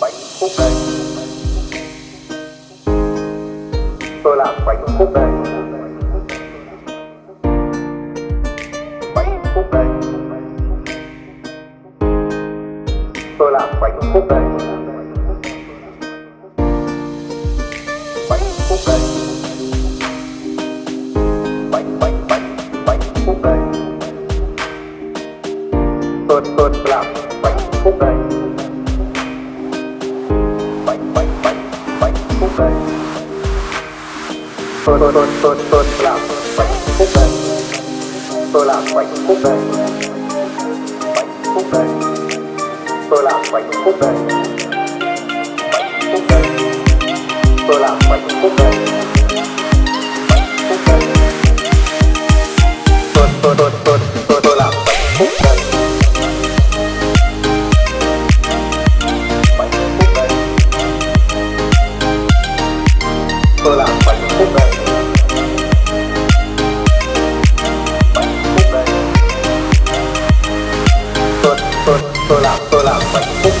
bánh khúc đây tôi làm bánh khúc đây bánh khúc đây tôi làm bánh khúc đây bánh khúc đây bánh bánh bánh bánh khúc đây tôi tôi làm tôi tôi tôi tôi tôi làm bánh phúc đây tôi làm bánh phúc đây bánh phúc đây tôi làm bánh phúc đây bánh phúc đây tôi làm bánh phúc đây tôi làm tôi làm hạnh phúc